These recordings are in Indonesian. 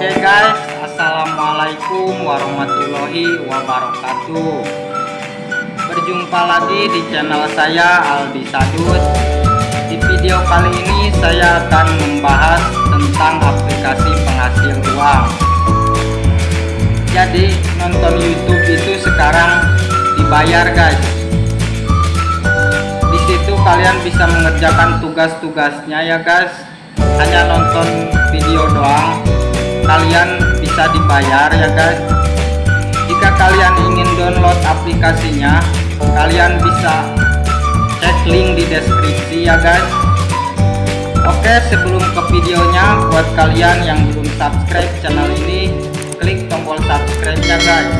Oke guys, Assalamualaikum warahmatullahi wabarakatuh. Berjumpa lagi di channel saya Aldi Sadus. Di video kali ini saya akan membahas tentang aplikasi penghasil uang. Jadi nonton YouTube itu sekarang dibayar guys. Di situ kalian bisa mengerjakan tugas-tugasnya ya guys. Hanya nonton video doang kalian bisa dibayar ya guys jika kalian ingin download aplikasinya kalian bisa cek link di deskripsi ya guys oke sebelum ke videonya buat kalian yang belum subscribe channel ini klik tombol subscribe ya guys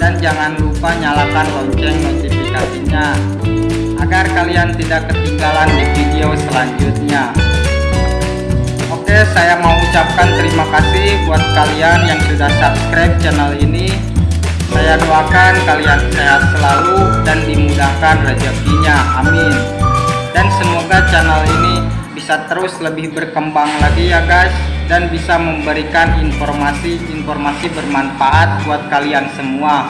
dan jangan lupa nyalakan lonceng notifikasinya agar kalian tidak ketinggalan di video selanjutnya Oke saya mau ucapkan terima kasih buat kalian yang sudah subscribe channel ini. Saya doakan kalian sehat selalu dan dimudahkan rezekinya. Amin. Dan semoga channel ini bisa terus lebih berkembang lagi ya guys dan bisa memberikan informasi-informasi bermanfaat buat kalian semua.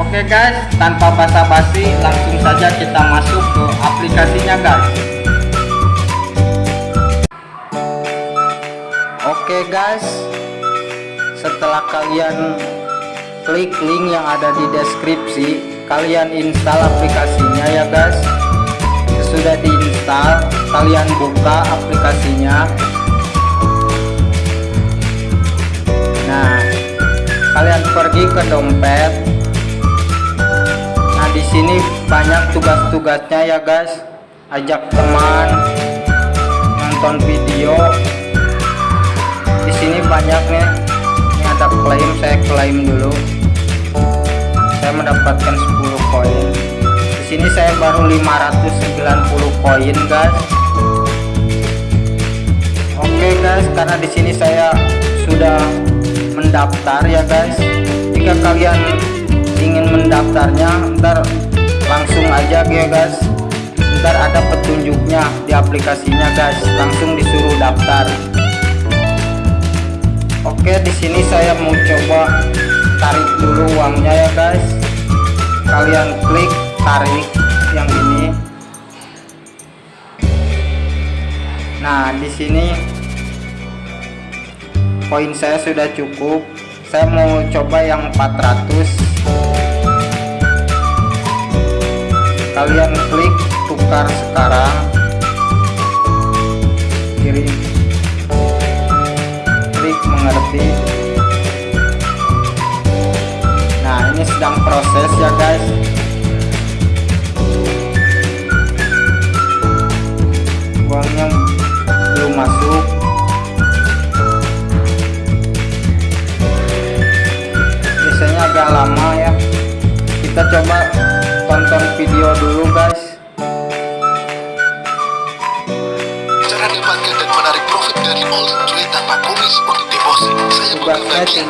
Oke guys tanpa basa-basi langsung saja kita masuk ke aplikasinya guys Oke guys. Setelah kalian klik link yang ada di deskripsi kalian install aplikasinya ya guys. Sesudah diinstal kalian buka aplikasinya. Nah kalian pergi ke dompet. Nah di sini banyak tugas-tugasnya ya guys. Ajak teman nonton video banyak nih ini ada klaim saya klaim dulu. Saya mendapatkan 10 koin. Di sini saya baru 590 koin guys. Oke guys karena di sini saya sudah mendaftar ya guys. Jika kalian ingin mendaftarnya ntar langsung aja ya guys. Ntar ada petunjuknya di aplikasinya guys. Langsung disuruh daftar Oke di sini saya mau coba tarik dulu uangnya ya guys. Kalian klik tarik yang ini. Nah di sini poin saya sudah cukup. Saya mau coba yang 400 kalian klik tukar sekarang. Kiri mengerti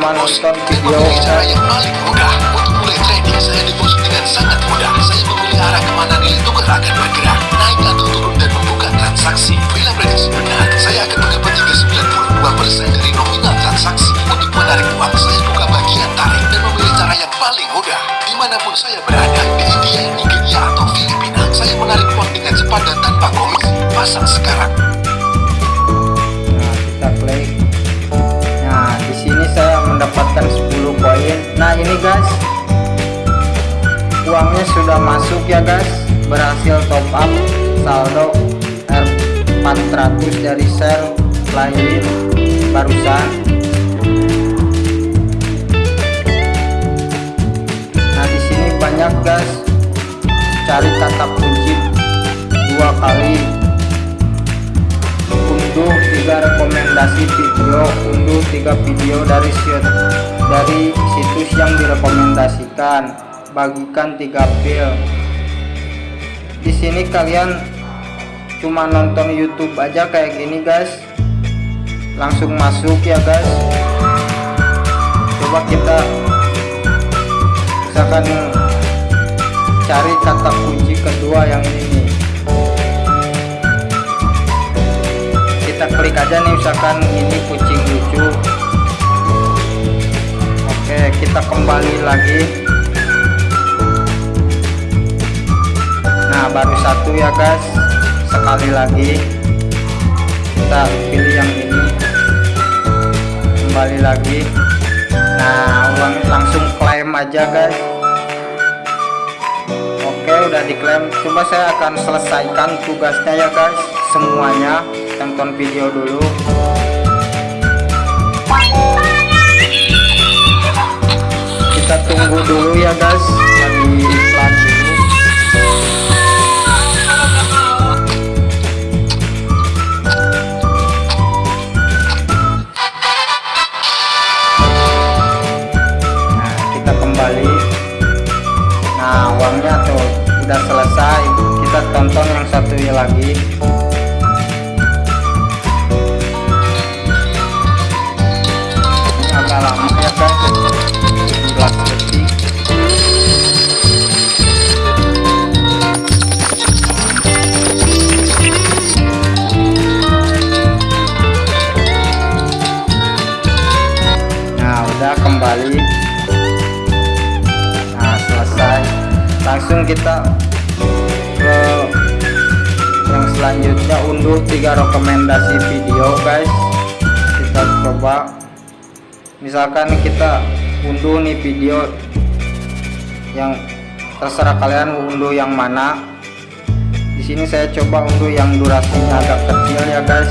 tugasnya cuma nonton video cara yang paling mudah untuk mulai trading saya deposit dengan sangat mudah. Saya memilih arah ke mana nilai tukar akan bergerak. Naik atau turun dan membuka transaksi. Bila prediksi benar saya akan mendapat 392% dari nominal transaksi. Untuk menarik uang saya buka bagian tarik dan memilih cara yang paling mudah. Di mana pun saya berada di India, Nigeria atau Filipina saya menarik uang dengan cepat dan tanpa komisi. Pasang sekarang. Nah kita klik sudah masuk ya guys. Berhasil top up saldo R400 dari sel lain barusan. Nah di sini banyak guys. Cari kata kunci dua kali. Unduh tiga rekomendasi video unduh tiga video dari dari situs yang direkomendasikan bagikan tiga pil. Di sini kalian cuma nonton YouTube aja kayak gini guys. Langsung masuk ya guys. Coba kita misalkan cari kata kunci kedua yang ini. Kita klik aja nih misalkan ini kucing lucu. Kembali lagi nah baru satu ya guys. Sekali lagi kita pilih yang ini. Kembali lagi. Nah uang langsung klaim aja guys. Oke udah diklaim. Coba saya akan selesaikan tugasnya ya guys. Semuanya tonton video dulu. Kita tunggu dulu ya guys misalkan kita unduh nih video yang terserah kalian unduh yang mana. Di sini saya coba unduh yang durasinya agak kecil ya guys.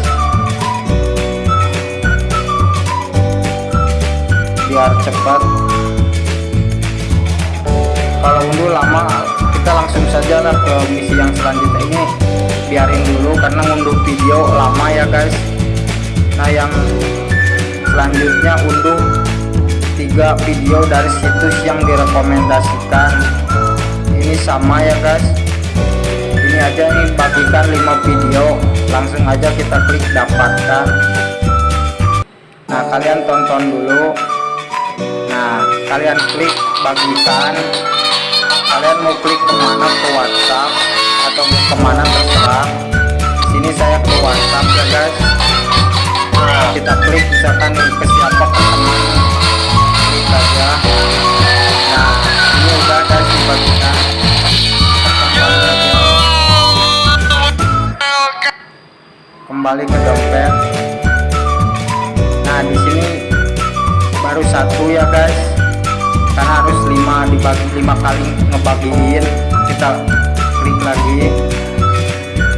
Biar cepat. Kalau unduh lama kita langsung saja lah ke misi yang selanjutnya ini. Biarin dulu karena unduh video lama ya guys. Nah yang selanjutnya unduh tiga video dari situs yang direkomendasikan. Ini sama ya guys. Ini aja nih bagikan 5 video. Langsung aja kita klik dapatkan. Nah kalian tonton dulu. Nah kalian klik bagikan. Kalian mau klik ke mana? Ke WhatsApp atau ke mana terserah. Sini saya ke WhatsApp ya guys. Kita klik misalkan ke siapa ke nah ini udah guys dibagikan kembali ke dompet. Nah di sini baru satu ya guys. Karena harus 5 dibagi 5 kali ngebagiin. Kita klik lagi.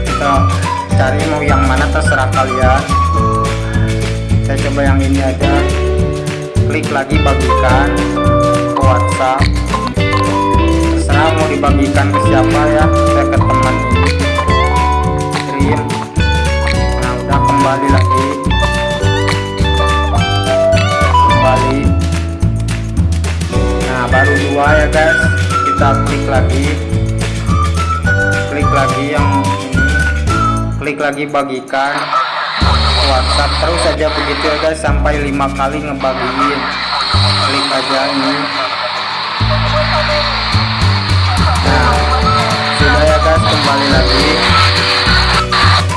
Kita cari mau yang mana terserah kalian. Saya coba yang ini aja klik lagi bagikan ke WhatsApp. Terserah mau dibagikan ke siapa ya saya ke teman. Kirim. Nah udah kembali lagi. Kembali. Nah baru dua ya guys. Kita klik lagi. Klik lagi yang ini. Klik lagi bagikan WhatsApp terus saja begitu ya guys sampai lima kali ngebagiin. Klik aja ini. Nah sudah ya guys kembali lagi.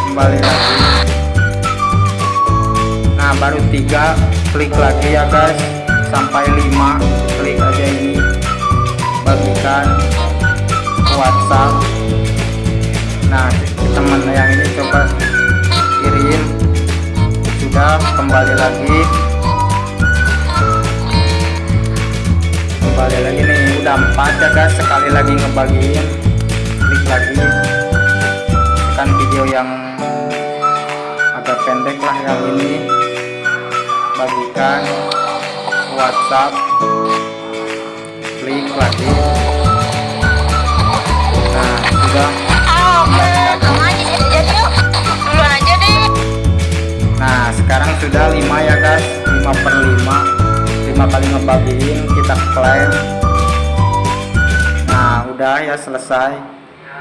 Kembali lagi. Nah baru tiga klik lagi ya guys. Sampai lima klik aja ini. Bagikan WhatsApp nah teman yang ini coba kirim sudah kembali lagi. Kembali lagi nih udah empat ya guys. Sekali lagi ngebagiin klik lagi. Tekan video yang agak pendek lah yang ini. Bagikan WhatsApp klik lagi. Nah sudah sekarang sudah 5 ya guys. 5 per 5 5 kali ngebagiin kita klaim. Nah udah ya selesai.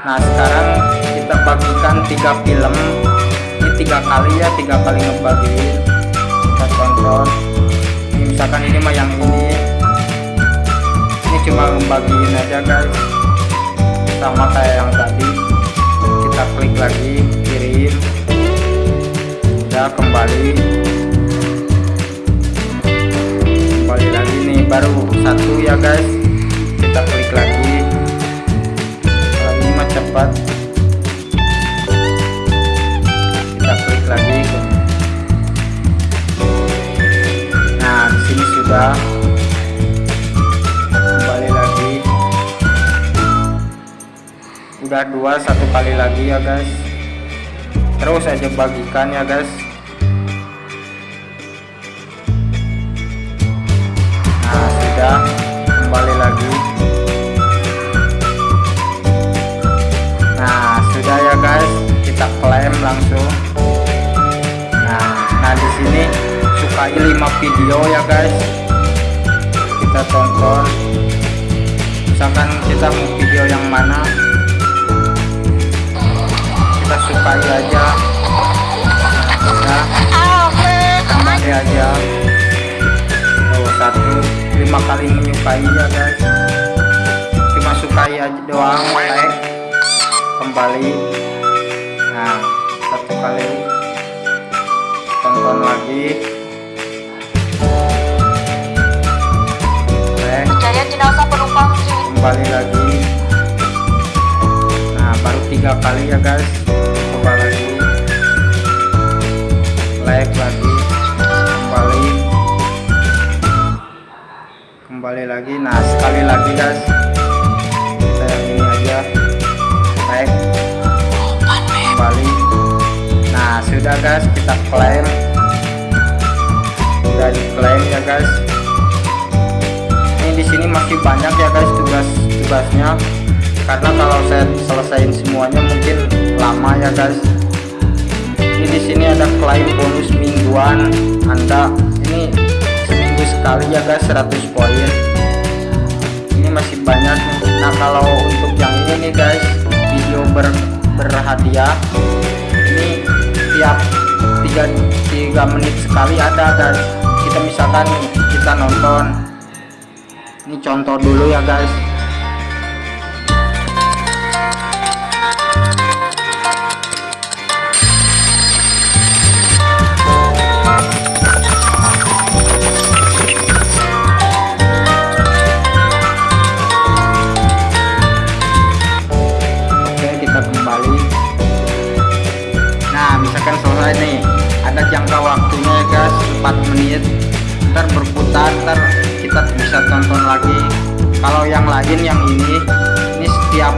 Nah sekarang kita bagikan tiga film. Ini tiga kali ya tiga kali ngebagiin. Kita tonton. Ini Misalkan ini mah yang ini. Ini cuma ngebagiin aja guys. Sama kayak yang tadi. Kita klik lagi kirim udah kembali. Kembali lagi nih baru satu ya guys. Kita klik lagi. Ini mah cepat kita klik lagi. Nah di sini sudah. Kembali lagi. Udah dua satu kali lagi ya guys. Terus aja bagikan ya guys langsung nah nah di sini sukai 5 video ya guys. Kita tonton. Misalkan kita mau video yang mana? Kita sukai aja. Nah, aja. Oh satu lima kali menyukai ya guys. Cuma sukai aja doang like kembali. Nah satu kali. Tonton lagi. Like Pencarian jenazah penumpang kembali lagi. Nah baru tiga kali ya guys. Coba lagi. Like lagi. Kembali. Kembali lagi. Nah sekali lagi guys guys kita klaim. Sudah diklaim ya guys. Ini di sini masih banyak ya guys tugas-tugasnya karena kalau saya selesaiin semuanya mungkin lama ya guys. Ini di sini ada klaim bonus mingguan. Anda ini seminggu sekali ya guys 100 poin. Ini masih banyak. Nah kalau untuk yang ini nih guys video ber berhadiah tiap 3, 3 menit sekali ada guys kita misalkan kita nonton. Ini contoh dulu ya guys 4 menit ntar berputar ntar kita bisa tonton lagi. Kalau yang lain yang ini ini setiap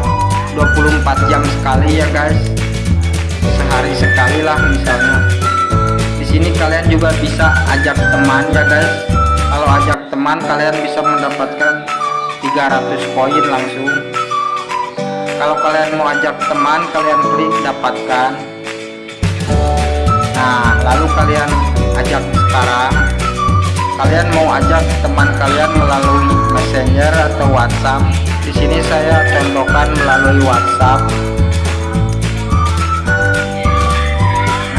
24 jam sekali ya guys. Sehari sekali lah misalnya. Di sini kalian juga bisa ajak teman ya guys. Kalau ajak teman kalian bisa mendapatkan 300 poin langsung. Kalau kalian mau ajak teman kalian klik dapatkan. Nah lalu kalian ajak sekarang. Kalian mau ajak teman kalian melalui messenger atau whatsapp? Di sini saya contohkan melalui whatsapp.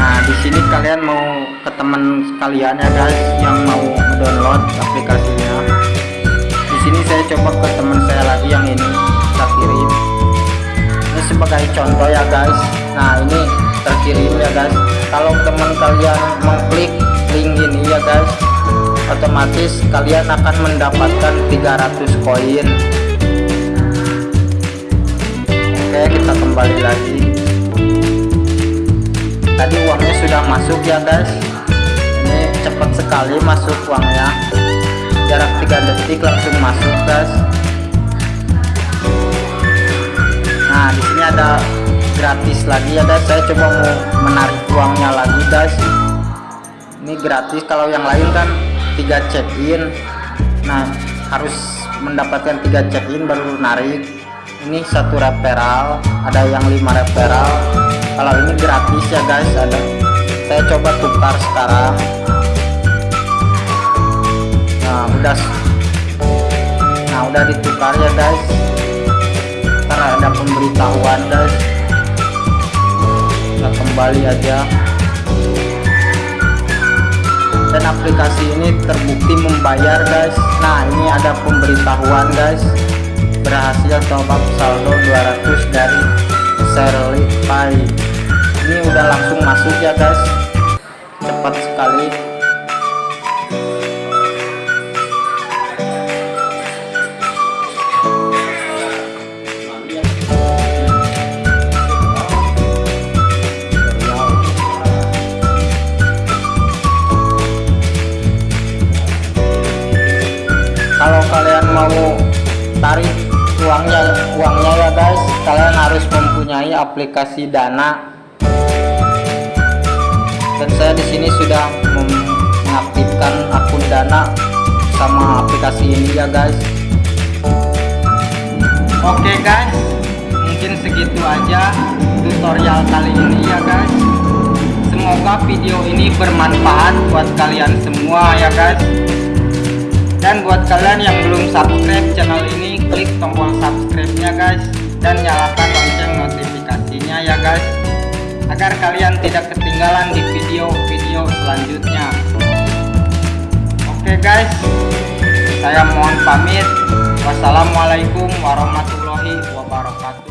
Nah di sini kalian mau ke teman kalian ya guys yang mau download aplikasinya. Di sini saya coba ke teman saya lagi yang ini kita kirim ini sebagai contoh ya guys. Nah ini terkirim ya guys. Kalau teman kalian mengklik link ini ya guys. Otomatis kalian akan mendapatkan 300 koin. Oke kita kembali lagi. Tadi uangnya sudah masuk ya guys. Ini cepat sekali masuk uangnya. Jarak 3 detik langsung masuk guys. Nah di sini ada gratis lagi ya guys. Saya coba mau menarik uangnya lagi guys ini gratis. Kalau yang lain kan tiga check in nah harus mendapatkan tiga check in baru narik. Ini satu referral ada yang lima referral. Kalau ini gratis ya guys. Ada. Saya coba tukar sekarang. Nah udah nah udah ditukar ya guys. Karena ada pemberitahuan guys. Kita kembali aja dan aplikasi ini terbukti membayar guys. Nah ini ada pemberitahuan guys. Berhasil top up saldo 200 dari Shirley Pay ini udah langsung masuk ya guys. Cepat sekali mempunyai aplikasi dana. Dan saya di sini sudah mengaktifkan akun dana sama aplikasi ini ya guys. Oke guys. Mungkin segitu aja tutorial kali ini ya guys. Semoga video ini bermanfaat buat kalian semua ya guys. Dan buat kalian yang belum subscribe channel ini klik tombol subscribe nya guys. Dan nyalakan lonceng notifikasinya ya guys agar kalian tidak ketinggalan di video-video selanjutnya. Oke guys saya mohon pamit. Wassalamualaikum warahmatullahi wabarakatuh